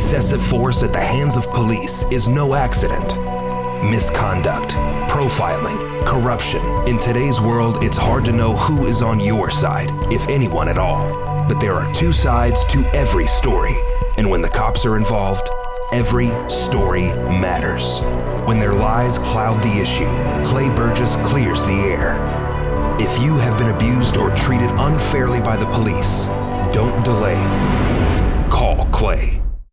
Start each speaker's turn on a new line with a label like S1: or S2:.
S1: excessive force at the hands of police is no accident. Misconduct, profiling, corruption. In today's world, it's hard to know who is on your side, if anyone at all. But there are two sides to every story, and when the cops are involved, every story matters. When their lies cloud the issue, Clay Burgess clears the air. If you have been abused or treated unfairly by the police, don't delay. Call Clay.